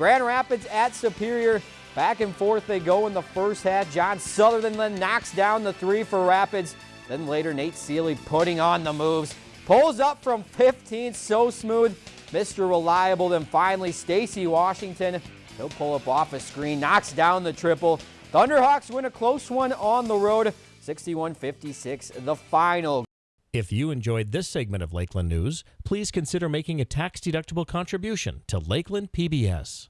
Grand Rapids at Superior. Back and forth they go in the first half. John Sutherland then knocks down the three for Rapids. Then later, Nate Seeley putting on the moves. Pulls up from 15, so smooth. Mr. Reliable. Then finally, Stacy Washington. He'll pull up off a screen, knocks down the triple. Thunderhawks win a close one on the road. 61-56, the final. If you enjoyed this segment of Lakeland News, please consider making a tax-deductible contribution to Lakeland PBS.